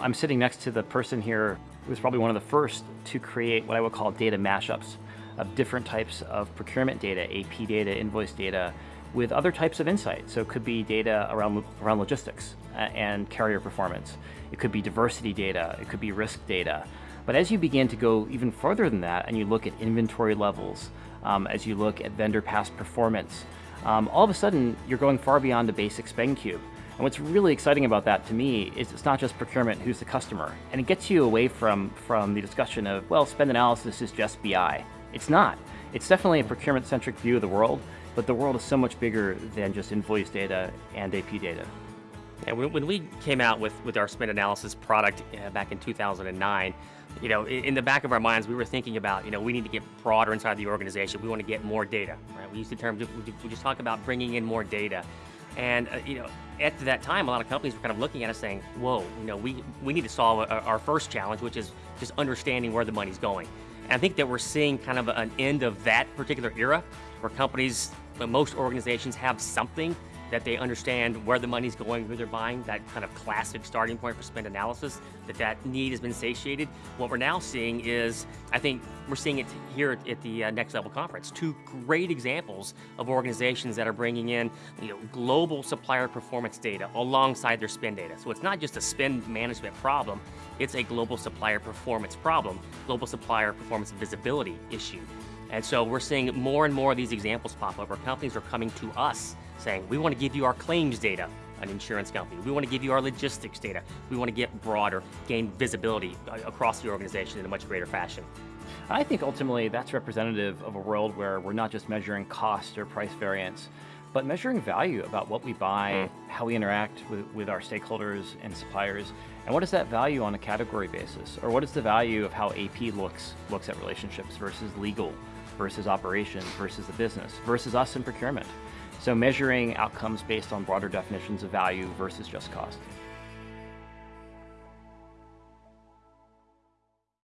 I'm sitting next to the person here who was probably one of the first to create what I would call data mashups of different types of procurement data, AP data, invoice data, with other types of insight. So it could be data around, around logistics uh, and carrier performance. It could be diversity data. It could be risk data. But as you begin to go even further than that and you look at inventory levels, um, as you look at vendor past performance, um, all of a sudden you're going far beyond the basic spend cube. And what's really exciting about that to me is it's not just procurement, who's the customer. And it gets you away from, from the discussion of, well, spend analysis is just BI. It's not. It's definitely a procurement-centric view of the world, but the world is so much bigger than just invoice data and AP data. And when we came out with, with our spend analysis product uh, back in 2009, you know, in the back of our minds, we were thinking about, you know, we need to get broader inside the organization. We want to get more data, right? We use the term, we just talk about bringing in more data. And, uh, you know, at that time, a lot of companies were kind of looking at us saying, whoa, you know, we, we need to solve our first challenge, which is just understanding where the money's going. And I think that we're seeing kind of an end of that particular era where companies, most organizations have something that they understand where the money's going, who they're buying, that kind of classic starting point for spend analysis, that that need has been satiated. What we're now seeing is, I think we're seeing it here at the uh, Next Level Conference, two great examples of organizations that are bringing in you know, global supplier performance data alongside their spend data. So it's not just a spend management problem, it's a global supplier performance problem, global supplier performance visibility issue. And so we're seeing more and more of these examples pop up where companies are coming to us saying, we want to give you our claims data, an insurance company. We want to give you our logistics data. We want to get broader, gain visibility uh, across the organization in a much greater fashion. I think ultimately that's representative of a world where we're not just measuring cost or price variance, but measuring value about what we buy, mm. how we interact with, with our stakeholders and suppliers, and what is that value on a category basis? Or what is the value of how AP looks, looks at relationships versus legal, versus operations, versus the business, versus us in procurement? So measuring outcomes based on broader definitions of value versus just cost.